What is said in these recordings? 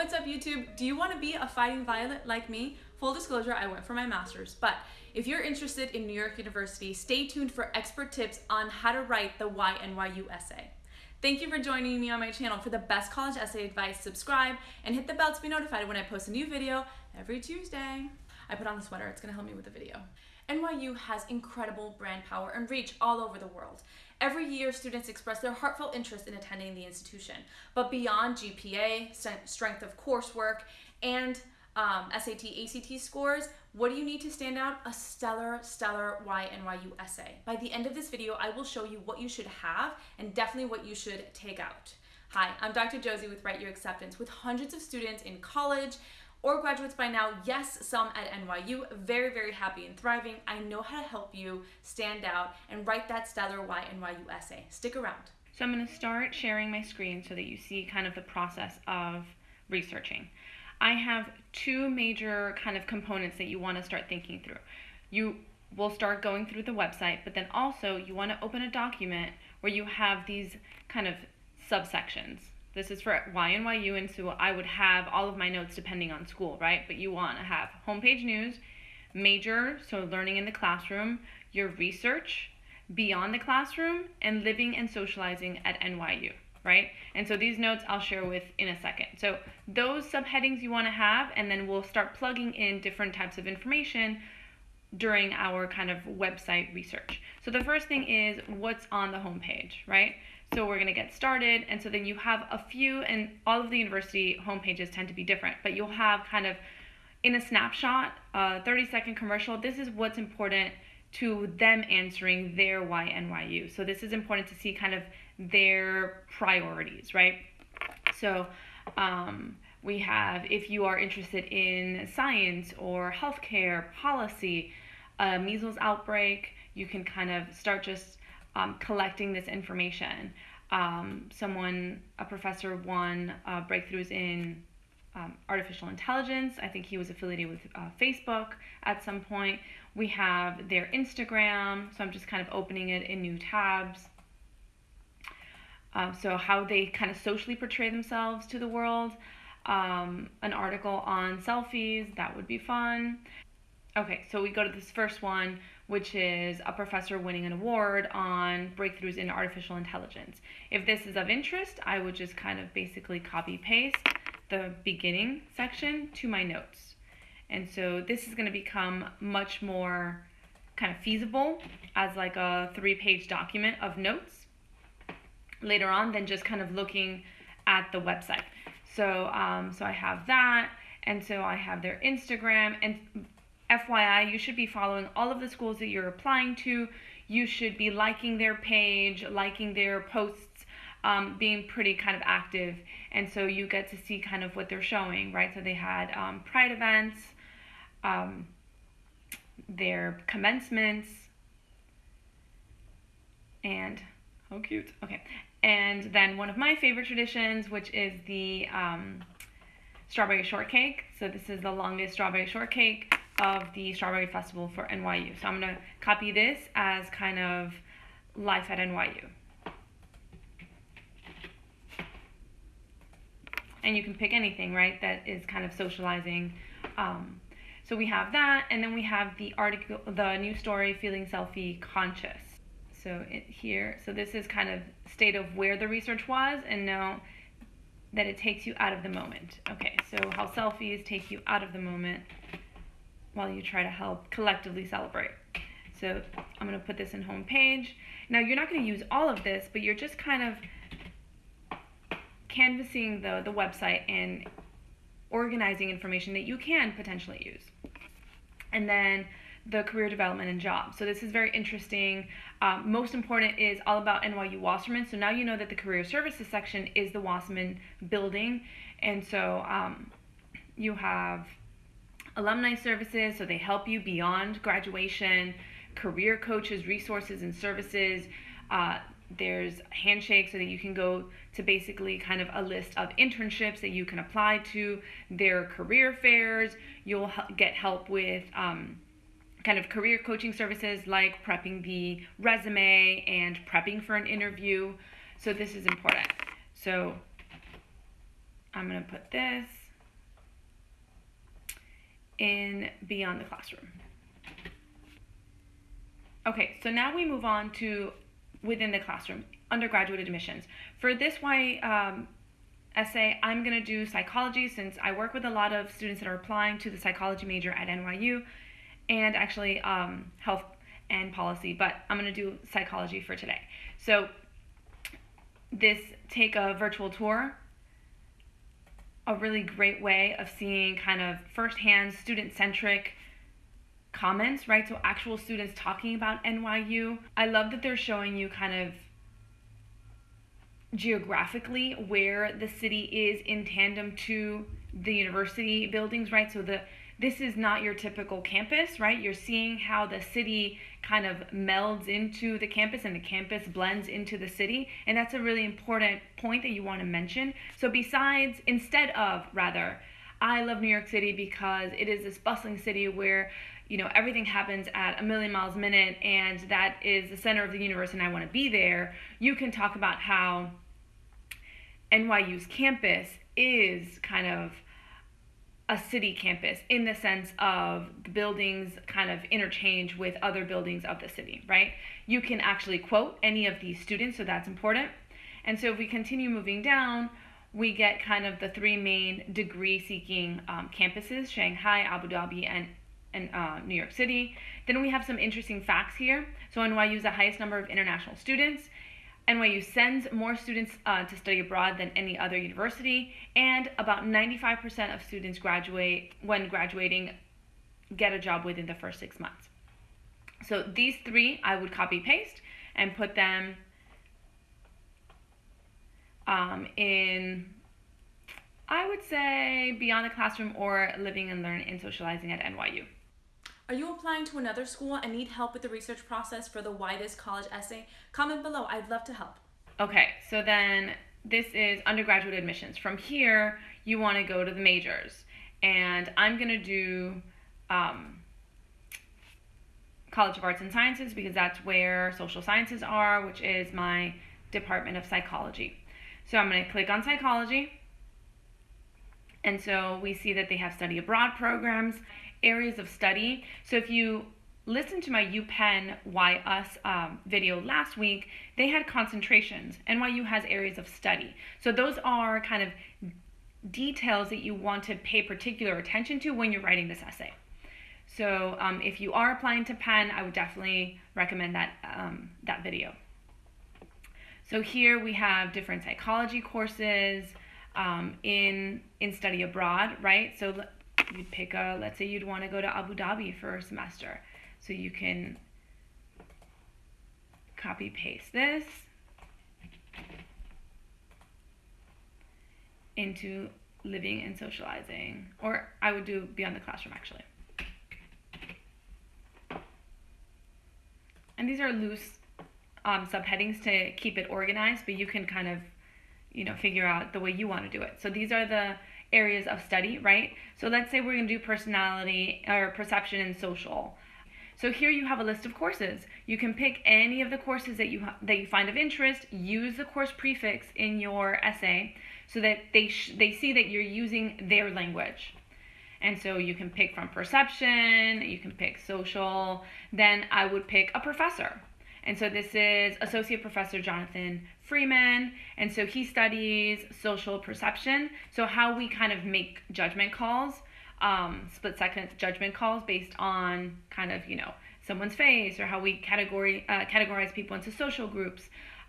What's up YouTube? Do you want to be a fighting violet like me? Full disclosure, I went for my master's, but if you're interested in New York University, stay tuned for expert tips on how to write the YNYU essay. Thank you for joining me on my channel. For the best college essay advice, subscribe and hit the bell to be notified when I post a new video every Tuesday. I put on the sweater, it's gonna help me with the video. NYU has incredible brand power and reach all over the world. Every year, students express their heartfelt interest in attending the institution. But beyond GPA, strength of coursework, and um, SAT, ACT scores, what do you need to stand out? A stellar, stellar YNYU essay. By the end of this video, I will show you what you should have and definitely what you should take out. Hi, I'm Dr. Josie with Write Your Acceptance with hundreds of students in college, or graduates by now, yes, some at NYU, very, very happy and thriving. I know how to help you stand out and write that stellar nyu essay. Stick around. So I'm going to start sharing my screen so that you see kind of the process of researching. I have two major kind of components that you want to start thinking through. You will start going through the website, but then also you want to open a document where you have these kind of subsections. This is for YNYU, and so I would have all of my notes depending on school, right? But you want to have homepage news, major, so learning in the classroom, your research, beyond the classroom, and living and socializing at NYU, right? And so these notes I'll share with in a second. So those subheadings you want to have, and then we'll start plugging in different types of information during our kind of website research. So the first thing is what's on the homepage, right? So we're going to get started. And so then you have a few, and all of the university homepages tend to be different, but you'll have kind of in a snapshot, a 30 second commercial. This is what's important to them answering their YNYU. So this is important to see kind of their priorities, right? So um, we have if you are interested in science or healthcare policy, a measles outbreak, you can kind of start just um, collecting this information. Um, someone, a professor, won uh, breakthroughs in um, artificial intelligence. I think he was affiliated with uh, Facebook at some point. We have their Instagram, so I'm just kind of opening it in new tabs. Um, so, how they kind of socially portray themselves to the world. Um, an article on selfies, that would be fun. Okay, so we go to this first one, which is a professor winning an award on breakthroughs in artificial intelligence. If this is of interest, I would just kind of basically copy paste the beginning section to my notes. And so this is going to become much more kind of feasible as like a three page document of notes later on than just kind of looking at the website. So, um, so I have that, and so I have their Instagram, and FYI, you should be following all of the schools that you're applying to. You should be liking their page, liking their posts, um, being pretty kind of active. And so you get to see kind of what they're showing, right? So they had um, Pride events, um, their commencements, and how cute. Okay. And then one of my favorite traditions, which is the um, strawberry shortcake. So this is the longest strawberry shortcake of the Strawberry Festival for NYU. So I'm going to copy this as kind of life at NYU. And you can pick anything, right, that is kind of socializing. Um, so we have that, and then we have the article, the new story, Feeling Selfie Conscious. So it, here, so this is kind of state of where the research was, and now that it takes you out of the moment. Okay, so how selfies take you out of the moment while you try to help collectively celebrate. So I'm going to put this in home page. Now you're not going to use all of this, but you're just kind of canvassing the, the website and organizing information that you can potentially use. And then the career development and jobs. So this is very interesting. Um, most important is all about NYU Wasserman. So now you know that the career services section is the Wasserman building. And so um, you have alumni services, so they help you beyond graduation, career coaches, resources, and services. Uh, there's handshake so that you can go to basically kind of a list of internships that you can apply to their career fairs. You'll get help with um, kind of career coaching services like prepping the resume and prepping for an interview. So this is important. So i'm going to put this in Beyond the Classroom. Okay, so now we move on to within the classroom, undergraduate admissions. For this Y um, essay, I'm going to do psychology since I work with a lot of students that are applying to the psychology major at NYU and actually um, health and policy, but I'm going to do psychology for today. So this take a virtual tour a really great way of seeing kind of firsthand student centric comments, right? So actual students talking about NYU. I love that they're showing you kind of geographically where the city is in tandem to the university buildings, right? So the this is not your typical campus, right? You're seeing how the city kind of melds into the campus and the campus blends into the city. And that's a really important point that you want to mention. So, besides, instead of, rather, I love New York City because it is this bustling city where you know everything happens at a million miles a minute and that is the center of the universe and I want to be there. You can talk about how NYU's campus is kind of a city campus in the sense of the buildings kind of interchange with other buildings of the city, right? You can actually quote any of these students, so that's important. And so if we continue moving down, we get kind of the three main degree seeking um, campuses Shanghai, Abu Dhabi, and, and uh, New York City. Then we have some interesting facts here. So NYU is the highest number of international students. NYU sends more students uh, to study abroad than any other university, and about 95% of students graduate when graduating get a job within the first six months. So these three I would copy paste and put them um, in, I would say, beyond the classroom or living and learn and socializing at NYU. Are you applying to another school and need help with the research process for the Why This College essay? Comment below. I'd love to help. Okay, so then this is undergraduate admissions. From here, you want to go to the majors. And I'm going to do um, College of Arts and Sciences because that's where social sciences are, which is my Department of Psychology. So I'm going to click on psychology. And so we see that they have study abroad programs areas of study. So if you listen to my UPenn Why Us um, video last week, they had concentrations. NYU has areas of study. So those are kind of details that you want to pay particular attention to when you're writing this essay. So um, if you are applying to Penn, I would definitely recommend that, um, that video. So here we have different psychology courses um, in, in study abroad, right? So you'd pick a, let's say you'd want to go to Abu Dhabi for a semester. So you can copy paste this into living and socializing. Or I would do beyond the classroom actually. And these are loose um, subheadings to keep it organized, but you can kind of, you know, figure out the way you want to do it. So these are the areas of study, right? So let's say we're going to do personality or perception and social. So here you have a list of courses. You can pick any of the courses that you that you find of interest. Use the course prefix in your essay so that they they see that you're using their language. And so you can pick from perception, you can pick social. Then I would pick a professor. And so this is Associate Professor Jonathan Freeman. And so he studies social perception. So, how we kind of make judgment calls, um, split second judgment calls based on kind of, you know, someone's face or how we category, uh, categorize people into social groups.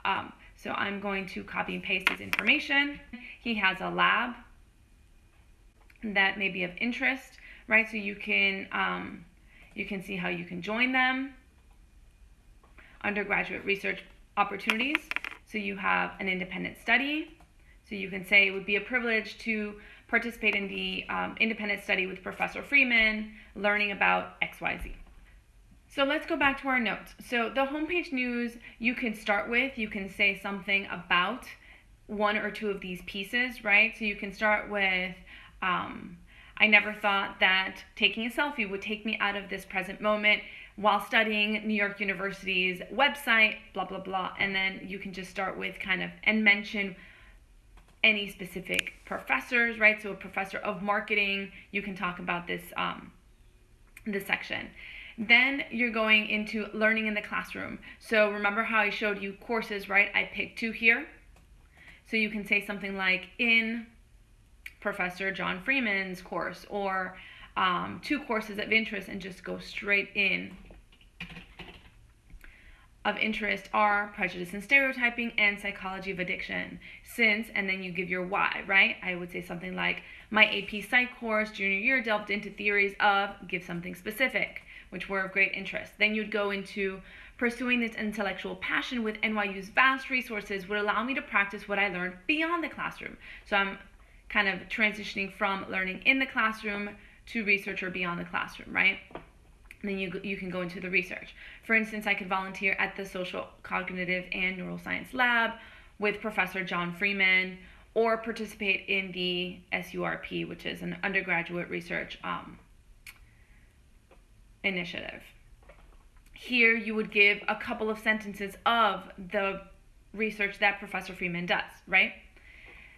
Um, so, I'm going to copy and paste his information. He has a lab that may be of interest, right? So, you can. Um, you can see how you can join them undergraduate research opportunities. So you have an independent study. So you can say it would be a privilege to participate in the um, independent study with Professor Freeman, learning about XYZ. So let's go back to our notes. So the homepage news you can start with, you can say something about one or two of these pieces, right? So you can start with, um, I never thought that taking a selfie would take me out of this present moment while studying New York University's website, blah, blah, blah. And then you can just start with kind of and mention any specific professors, right? So, a professor of marketing, you can talk about this um, this section. Then you're going into learning in the classroom. So remember how I showed you courses, right? I picked two here. So you can say something like in Professor John Freeman's course or um, two courses of interest and just go straight in of interest are prejudice and stereotyping and psychology of addiction. Since, and then you give your why, right? I would say something like, my AP Psych course junior year delved into theories of, give something specific, which were of great interest. Then you'd go into pursuing this intellectual passion with NYU's vast resources would allow me to practice what I learned beyond the classroom. So I'm kind of transitioning from learning in the classroom to research or beyond the classroom, right? Then you, you can go into the research. For instance, I could volunteer at the Social Cognitive and Neuroscience Lab with Professor John Freeman or participate in the SURP, which is an undergraduate research um, initiative. Here, you would give a couple of sentences of the research that Professor Freeman does, right?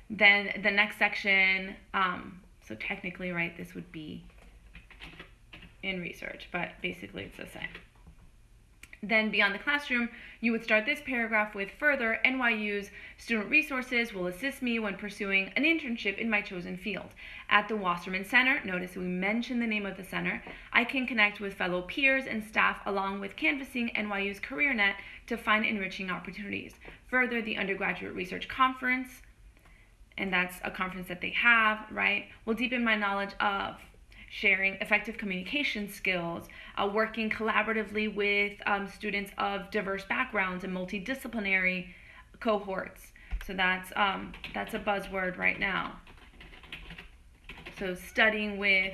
Then the next section, um, so technically, right, this would be in research, but basically it's the same. Then beyond the classroom, you would start this paragraph with further NYU's student resources will assist me when pursuing an internship in my chosen field. At the Wasserman Center, notice we mention the name of the center, I can connect with fellow peers and staff along with canvassing NYU's CareerNet to find enriching opportunities. Further, the undergraduate research conference, and that's a conference that they have, right, will deepen my knowledge of sharing effective communication skills, uh, working collaboratively with um, students of diverse backgrounds and multidisciplinary cohorts. So that's um, that's a buzzword right now. So studying with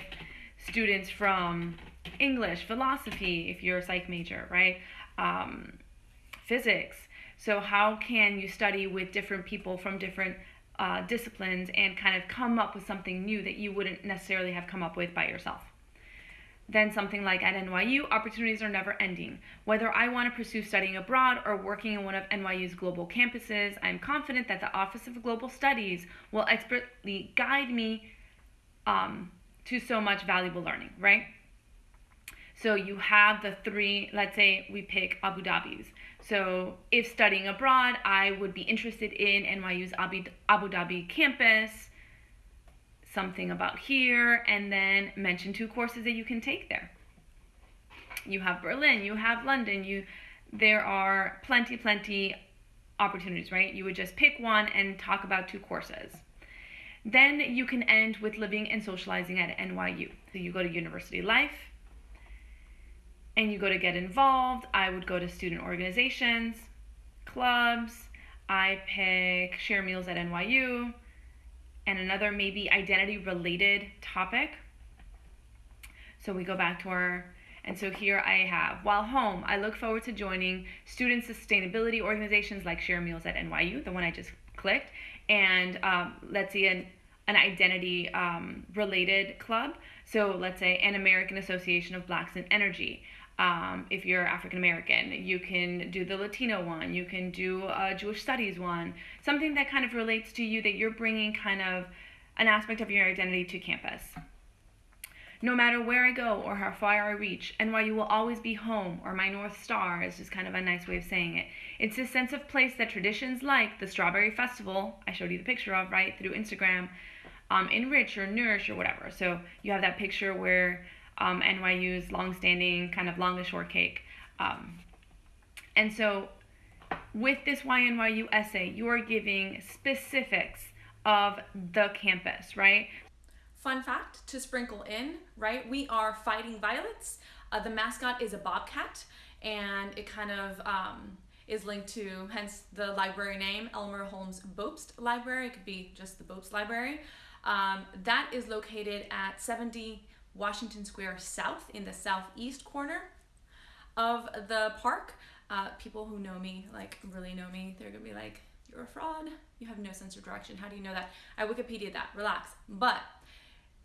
students from English, philosophy, if you're a psych major, right? Um, physics. So how can you study with different people from different uh, disciplines and kind of come up with something new that you wouldn't necessarily have come up with by yourself. Then something like at NYU, opportunities are never ending. Whether I want to pursue studying abroad or working in one of NYU's global campuses, I'm confident that the Office of Global Studies will expertly guide me um, to so much valuable learning, right? So you have the three, let's say we pick Abu Dhabi's. So, if studying abroad, I would be interested in NYU's Abu, Dhabi campus, something about here, and then mention two courses that you can take there. You have Berlin, you have London, you there are plenty, plenty opportunities, right? You would just pick one and talk about two courses. Then you can end with living and socializing at NYU. So you go to university life, and you go to get involved. I would go to student organizations, clubs. I pick share meals at NYU, and another maybe identity related topic. So we go back to our, and so here I have, while home, I look forward to joining student sustainability organizations like Share Meals at NYU, the one I just clicked, and um, let's see, an, an identity um, related club. So let's say an American Association of Blacks in Energy. Um, if you're African American, you can do the Latino one, you can do a Jewish studies one, something that kind of relates to you that you're bringing kind of an aspect of your identity to campus. No matter where I go or how far I reach, NYU will always be home, or my North Star is just kind of a nice way of saying it. It's this sense of place that traditions like the Strawberry Festival, I showed you the picture of, right, through Instagram, um, enrich or nourish or whatever. So you have that picture where um, NYU's longstanding kind of longest shortcake. Um, and so with this YNYU essay, you are giving specifics of the campus, right? Fun fact to sprinkle in, right? We are Fighting Violets. Uh, the mascot is a bobcat, and it kind of um, is linked to, hence the library name, Elmer Holmes Bobst Library. It could be just the Bobst Library. Um, that is located at 70 Washington Square South in the southeast corner of the park. Uh, people who know me, like really know me, they're gonna be like, "You're a fraud. You have no sense of direction. How do you know that?" I Wikipedia that. Relax. But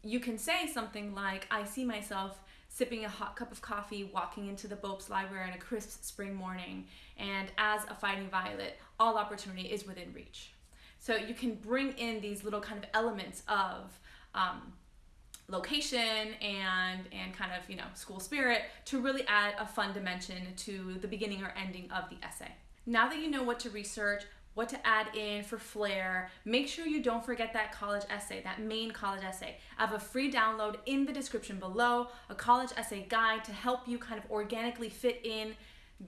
you can say something like, "I see myself." sipping a hot cup of coffee, walking into the Bobst Library on a crisp spring morning, and as a fighting violet, all opportunity is within reach. So you can bring in these little kind of elements of um, location and and kind of you know school spirit to really add a fun dimension to the beginning or ending of the essay now that you know what to research what to add in for flair make sure you don't forget that college essay that main college essay i have a free download in the description below a college essay guide to help you kind of organically fit in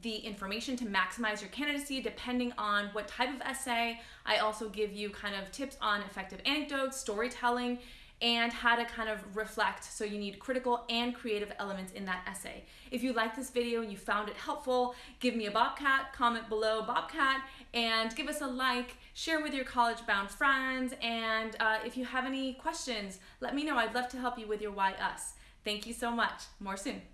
the information to maximize your candidacy depending on what type of essay. I also give you kind of tips on effective anecdotes, storytelling, and how to kind of reflect. So you need critical and creative elements in that essay. If you like this video and you found it helpful, give me a Bobcat, comment below Bobcat, and give us a like, share with your college bound friends, and uh, if you have any questions, let me know. I'd love to help you with your Why Us. Thank you so much. More soon.